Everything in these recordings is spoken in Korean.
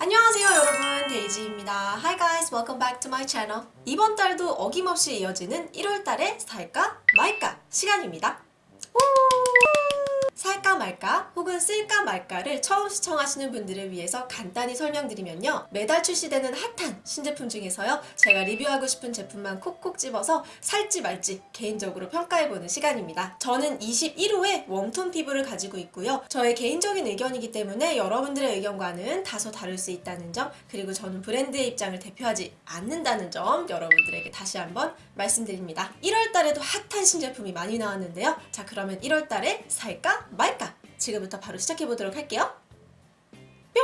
안녕하세요 여러분. 데이지입니다. Hi guys welcome back to my channel. 이번 달도 어김없이 이어지는 1월달의 살까 말까 시간입니다. 우! 살까 말까 혹은 쓸까 말까를 처음 시청하시는 분들을 위해서 간단히 설명드리면요. 매달 출시되는 핫한 신제품 중에서요. 제가 리뷰하고 싶은 제품만 콕콕 집어서 살지 말지 개인적으로 평가해보는 시간입니다. 저는 21호의 웜톤 피부를 가지고 있고요. 저의 개인적인 의견이기 때문에 여러분들의 의견과는 다소 다를 수 있다는 점 그리고 저는 브랜드의 입장을 대표하지 않는다는 점 여러분들에게 다시 한번 말씀드립니다. 1월달에도 핫한 신제품이 많이 나왔는데요. 자 그러면 1월달에 살까 말까? 지금부터 바로 시작해보도록 할게요. 뿅!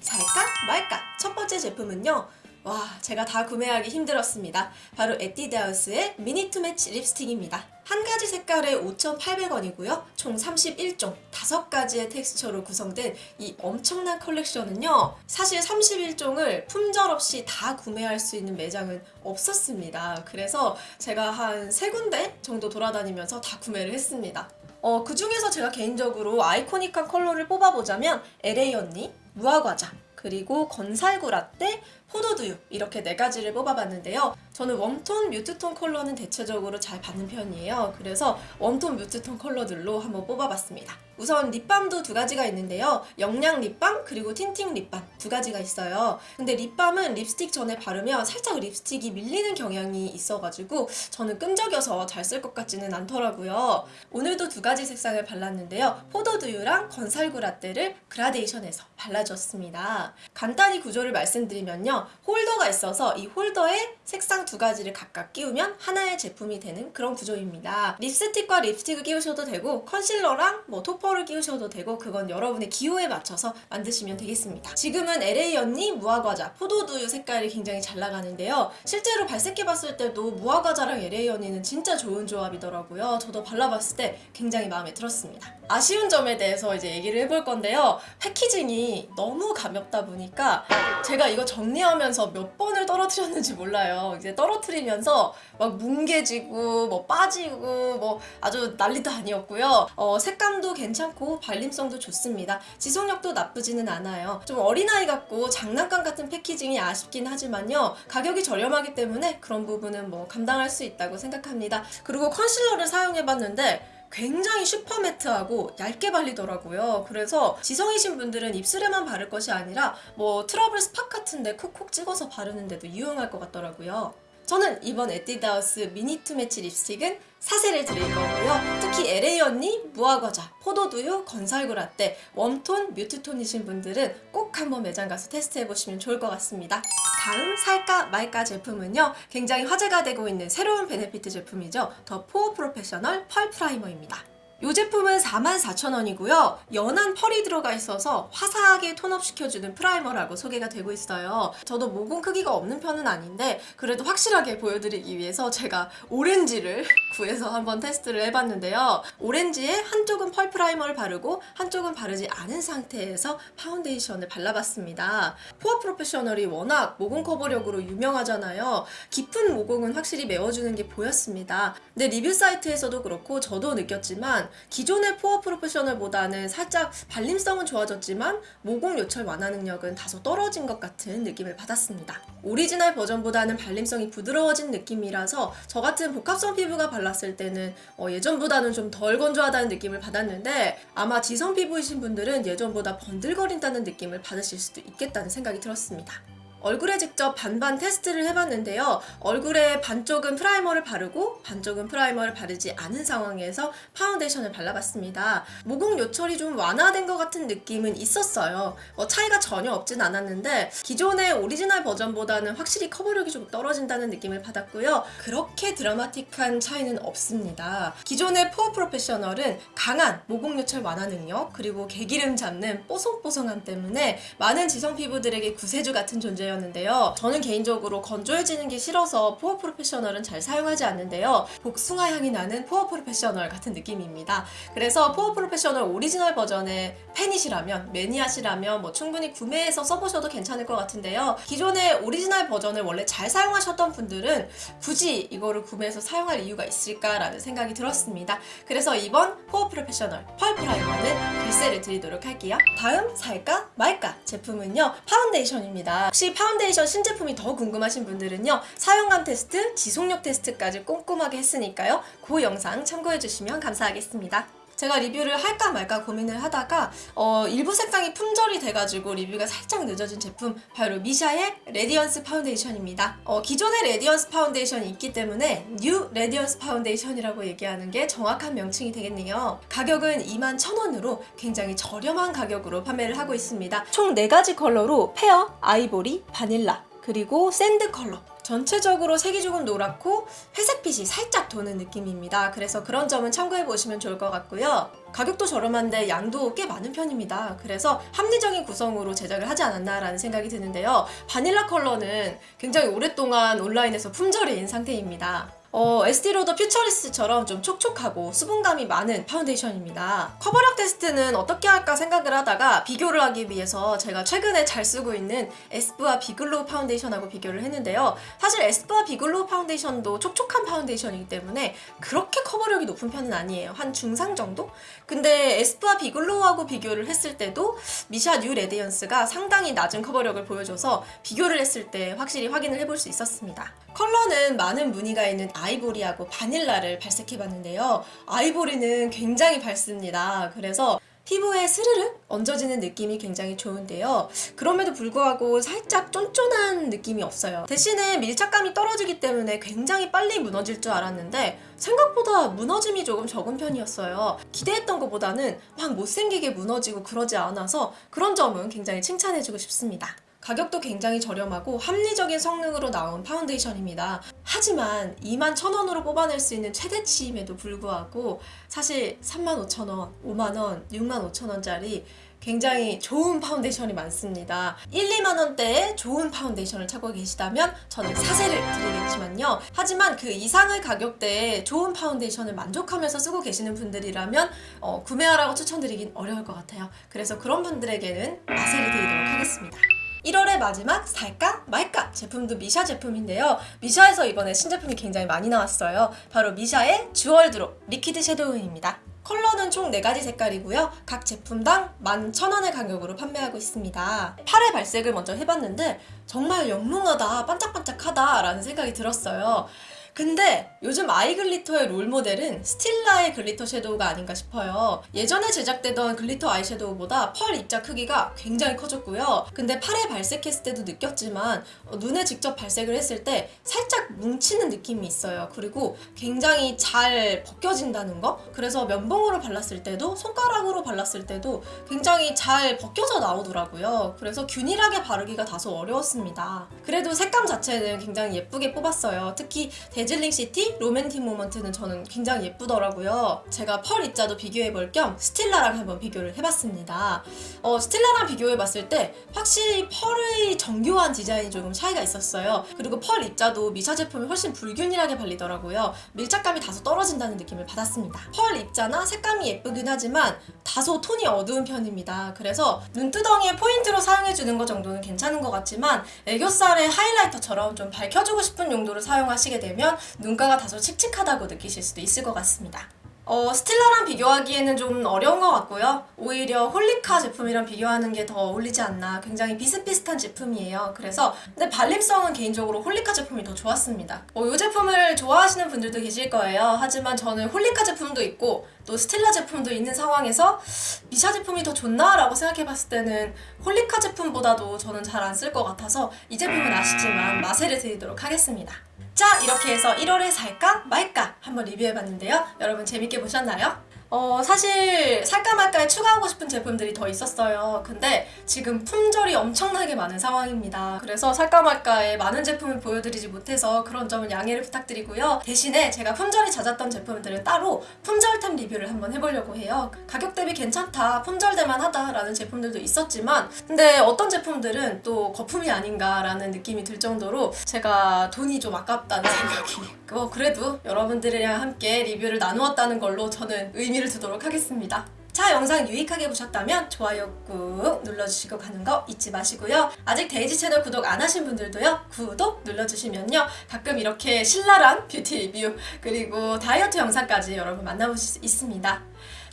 살까? 말까? 첫 번째 제품은요. 와 제가 다 구매하기 힘들었습니다. 바로 에뛰드하우스의 Mini Two Match 립스틱입니다. 한 가지 색깔에 5,800원이고요. 총 31종 5가지의 텍스처로 구성된 이 엄청난 컬렉션은요. 사실 31종을 품절 없이 다 구매할 수 있는 매장은 없었습니다. 그래서 제가 한세 군데 정도 돌아다니면서 다 구매를 했습니다 어, 그 중에서 제가 개인적으로 아이코닉한 컬러를 뽑아보자면 LA 언니, 무화과자, 그리고 건살구 라떼, 포도두유 이렇게 네 가지를 뽑아봤는데요. 저는 warm tone, mute tone 컬러는 대체적으로 잘 받는 편이에요. 그래서 warm tone, mute tone 컬러들로 한번 뽑아봤습니다. 우선 립밤도 두 가지가 있는데요. 영양 립밤 그리고 tinting 립밤 두 가지가 있어요. 근데 립밤은 립스틱 전에 바르면 살짝 립스틱이 밀리는 경향이 있어가지고 저는 끈적여서 잘 쓸 것 같지는 않더라고요. 오늘도 두 가지 색상을 발랐는데요. 포도두유랑 건살구 라떼를 그라데이션해서 발라줬습니다. 간단히 구조를 말씀드리면요. 홀더가 있어서 이 홀더에 색상 두 가지를 각각 끼우면 하나의 제품이 되는 그런 구조입니다. 립스틱과 립스틱을 끼우셔도 되고 컨실러랑 뭐 토퍼를 끼우셔도 되고 그건 여러분의 기호에 맞춰서 만드시면 되겠습니다. 지금은 LA 언니 무화과자 포도두유 색깔이 굉장히 잘 나가는데요. 실제로 발색해봤을 때도 무화과자랑 LA 언니는 진짜 좋은 조합이더라고요. 저도 발라봤을 때 굉장히 마음에 들었습니다. 아쉬운 점에 대해서 이제 얘기를 해볼 건데요. 패키징이 너무 가볍다 보니까 제가 이거 정리하면서 몇 번을 떨어뜨렸는지 몰라요. 이제 떨어뜨리면서 막 뭉개지고 뭐 빠지고 뭐 아주 난리도 아니었고요. 어, 색감도 괜찮고 발림성도 좋습니다. 지속력도 나쁘지는 않아요. 좀 어린아이 같고 장난감 같은 packaging이 아쉽긴 하지만요. 가격이 저렴하기 때문에 그런 부분은 뭐 감당할 수 있다고 생각합니다. 그리고 컨실러를 사용해봤는데 굉장히 super matte하고 얇게 발리더라고요. 그래서 지성이신 분들은 입술에만 바를 것이 아니라 뭐 trouble spot 같은데 콕콕 찍어서 바르는데도 유용할 것 같더라고요. 저는 이번 에뛰드하우스 Mini Two Match 립스틱은 사세를 드릴 거고요. 특히 LA 언니, 무화과자, 포도두유, 건살구 라떼, warm tone, mute tone이신 분들은 꼭 한번 매장 가서 테스트해보시면 좋을 것 같습니다. 다음 살까 말까 제품은요. 굉장히 화제가 되고 있는 새로운 베네피트 제품이죠. The POREfessional Pearl Primer입니다. 이 제품은 44,000원이고요. 연한 펄이 들어가 있어서 화사하게 tone up 시켜주는 primer라고 소개가 되고 있어요. 저도 모공 크기가 없는 편은 아닌데 그래도 확실하게 보여드리기 위해서 제가 오렌지를 구해서 한번 테스트를 해봤는데요. 오렌지에 한쪽은 pearl primer를 바르고 한쪽은 바르지 않은 상태에서 파운데이션을 발라봤습니다. POREfessional이 워낙 모공 커버력으로 유명하잖아요. 깊은 모공은 확실히 메워주는 게 보였습니다. 근데 리뷰 사이트에서도 그렇고 저도 느꼈지만 기존의 POREfessional보다는 살짝 발림성은 좋아졌지만 모공 요철 완화 능력은 다소 떨어진 것 같은 느낌을 받았습니다. 오리지널 버전보다는 발림성이 부드러워진 느낌이라서 저 같은 복합성 피부가 발랐을 때는 어, 예전보다는 좀 덜 건조하다는 느낌을 받았는데 아마 지성 피부이신 분들은 예전보다 번들거린다는 느낌을 받으실 수도 있겠다는 생각이 들었습니다. 얼굴에 직접 반반 테스트를 해봤는데요. 얼굴에 반쪽은 프라이머를 바르고 반쪽은 프라이머를 바르지 않은 상황에서 파운데이션을 발라봤습니다. 모공 요철이 좀 완화된 것 같은 느낌은 있었어요. 어, 차이가 전혀 없진 않았는데 기존의 오리지널 버전보다는 확실히 커버력이 좀 떨어진다는 느낌을 받았고요. 그렇게 드라마틱한 차이는 없습니다. 기존의 포어 프로페셔널은 강한 모공 요철 완화 능력 그리고 개기름 잡는 뽀송뽀송함 때문에 많은 지성 피부들에게 구세주 같은 존재 주제였는데요. 저는 개인적으로 건조해지는 게 싫어서 포어 프로페셔널은 잘 사용하지 않는데요. 복숭아 향이 나는 포어 프로페셔널 같은 느낌입니다. 그래서 포어 프로페셔널 오리지널 버전의 팬이시라면 매니아시라면 뭐 충분히 구매해서 써보셔도 괜찮을 것 같은데요. 기존의 오리지널 버전을 원래 잘 사용하셨던 분들은 굳이 이거를 구매해서 사용할 이유가 있을까라는 생각이 들었습니다. 그래서 이번 포어 프로페셔널 펄 프라이머는 글쎄를 드리도록 할게요. 다음 살까 말까 제품은요 파운데이션입니다. 혹시 파운데이션 신제품이 더 궁금하신 분들은요 사용감 테스트, 지속력 테스트까지 꼼꼼하게 했으니까요 그 영상 참고해주시면 감사하겠습니다. 제가 리뷰를 할까 말까 고민을 하다가 어, 일부 색상이 품절이 돼가지고 리뷰가 살짝 늦어진 제품 바로 미샤의 레디언스 파운데이션입니다. 어, 기존의 레디언스 파운데이션이 있기 때문에 뉴 레디언스 파운데이션이라고 얘기하는 게 정확한 명칭이 되겠네요. 가격은 21,000원으로 굉장히 저렴한 가격으로 판매를 하고 있습니다. 총 4가지 컬러로 페어, 아이보리, 바닐라 그리고 샌드 컬러 전체적으로 색이 조금 노랗고 회색빛이 살짝 도는 느낌입니다. 그래서 그런 점은 참고해 보시면 좋을 것 같고요. 가격도 저렴한데 양도 꽤 많은 편입니다. 그래서 합리적인 구성으로 제작을 하지 않았나라는 생각이 드는데요. 바닐라 컬러는 굉장히 오랫동안 온라인에서 품절인 상태입니다. 어, 에스티로더 퓨처리스처럼 좀 촉촉하고 수분감이 많은 파운데이션입니다. 커버력 테스트는 어떻게 할까 생각을 하다가 비교를 하기 위해서 제가 최근에 잘 쓰고 있는 에스쁘아 비글로우 파운데이션하고 비교를 했는데요. 사실 에스쁘아 비글로우 파운데이션도 촉촉한 파운데이션이기 때문에 그렇게 커버력이 높은 편은 아니에요. 한 중상 정도? 근데 에스쁘아 비글로우하고 비교를 했을 때도 미샤 뉴 레디언스가 상당히 낮은 커버력을 보여줘서 비교를 했을 때 확실히 확인을 해볼 수 있었습니다. 컬러는 많은 문의가 있는 아이보리하고 바닐라를 발색해 봤는데요. 아이보리는 굉장히 밝습니다. 그래서 피부에 스르륵 얹어지는 느낌이 굉장히 좋은데요. 그럼에도 불구하고 살짝 쫀쫀한 느낌이 없어요. 대신에 밀착감이 떨어지기 때문에 굉장히 빨리 무너질 줄 알았는데 생각보다 무너짐이 조금 적은 편이었어요. 기대했던 것보다는 막 못생기게 무너지고 그러지 않아서 그런 점은 굉장히 칭찬해주고 싶습니다. 가격도 굉장히 저렴하고 합리적인 성능으로 나온 파운데이션입니다. 하지만 21,000원으로 뽑아낼 수 있는 최대치임에도 불구하고 사실 35,000원, 5만원, 65,000원짜리 굉장히 좋은 파운데이션이 많습니다. 1, 2만 원대의 좋은 파운데이션을 찾고 계시다면 저는 사세를 드리겠지만요. 하지만 그 이상의 가격대에 좋은 파운데이션을 만족하면서 쓰고 계시는 분들이라면 어, 구매하라고 추천드리긴 어려울 것 같아요. 그래서 그런 분들에게는 마세를 드리도록 하겠습니다. 1월의 마지막 살까 말까 제품도 미샤 제품인데요. 미샤에서 이번에 신제품이 굉장히 많이 나왔어요. 바로 미샤의 주얼드롭 리퀴드 섀도우입니다. 컬러는 총 4가지 색깔이고요. 각 제품당 11,000원의 가격으로 판매하고 있습니다. 팔에 발색을 먼저 해봤는데 정말 영롱하다, 반짝반짝하다 라는 생각이 들었어요. 근데 요즘 아이 글리터의 롤모델은 스틸라의 글리터 섀도우가 아닌가 싶어요. 예전에 제작되던 글리터 아이섀도우보다 펄 입자 크기가 굉장히 커졌고요. 근데 팔에 발색했을 때도 느꼈지만 어, 눈에 직접 발색을 했을 때 살짝 뭉치는 느낌이 있어요. 그리고 굉장히 잘 벗겨진다는 거? 그래서 면봉으로 발랐을 때도 손가락으로 발랐을 때도 굉장히 잘 벗겨져 나오더라고요. 그래서 균일하게 바르기가 다소 어려웠습니다. 그래도 색감 자체는 굉장히 예쁘게 뽑았어요. 특히 데즐링 시티 로맨틱 모먼트는 저는 굉장히 예쁘더라고요. 제가 펄 입자도 비교해볼 겸 스틸라랑 한번 비교를 해봤습니다. 어, 스틸라랑 비교해봤을 때 확실히 펄의 정교한 디자인이 조금 차이가 있었어요. 그리고 펄 입자도 미샤 제품이 훨씬 불균일하게 발리더라고요. 밀착감이 다소 떨어진다는 느낌을 받았습니다. 펄 입자나 색감이 예쁘긴 하지만 다소 톤이 어두운 편입니다. 그래서 눈두덩이에 포인트로 사용해주는 것 정도는 괜찮은 것 같지만 애교살의 하이라이터처럼 좀 밝혀주고 싶은 용도로 사용하시게 되면 눈가가 다소 칙칙하다고 느끼실 수도 있을 것 같습니다. 어, 스틸라랑 비교하기에는 좀 어려운 것 같고요. 오히려 홀리카 제품이랑 비교하는 게 더 어울리지 않나. 굉장히 비슷비슷한 제품이에요. 그래서 근데 발림성은 개인적으로 홀리카 제품이 더 좋았습니다. 어, 이 제품을 좋아하시는 분들도 계실 거예요. 하지만 저는 홀리카 제품도 있고 또 스틸라 제품도 있는 상황에서 미샤 제품이 더 좋나? 라고 생각해봤을 때는 홀리카 제품보다도 저는 잘 안 쓸 것 같아서 이 제품은 아쉽지만 마세요를 드리도록 하겠습니다. 자 이렇게 해서 1월에 살까 말까 한번 리뷰해봤는데요. 여러분 재밌게 보셨나요? 어, 사실 살까 말까에 추가하고 싶은 제품들이 더 있었어요. 근데 지금 품절이 엄청나게 많은 상황입니다. 그래서 살까 말까에 많은 제품을 보여드리지 못해서 그런 점은 양해를 부탁드리고요. 대신에 제가 품절이 잦았던 제품들을 따로 품절템 리뷰를 한번 해보려고 해요. 가격 대비 괜찮다, 품절될만 하다라는 제품들도 있었지만 근데 어떤 제품들은 또 거품이 아닌가라는 느낌이 들 정도로 제가 돈이 좀 아깝다는 생각이 뭐 그래도 여러분들이랑 함께 리뷰를 나누었다는 걸로 저는 의미 를 두도록 하겠습니다. 자 영상 유익하게 보셨다면 좋아요 꾹 눌러주시고 가는 거 잊지 마시고요. 아직 데이지 채널 구독 안 하신 분들도요. 구독 눌러주시면요. 가끔 이렇게 신랄한 뷰티 리뷰 그리고 다이어트 영상까지 여러분 만나보실 수 있습니다.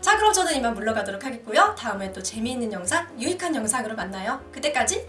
자 그럼 저는 이만 물러가도록 하겠고요. 다음에 또 재미있는 영상, 유익한 영상으로 만나요. 그때까지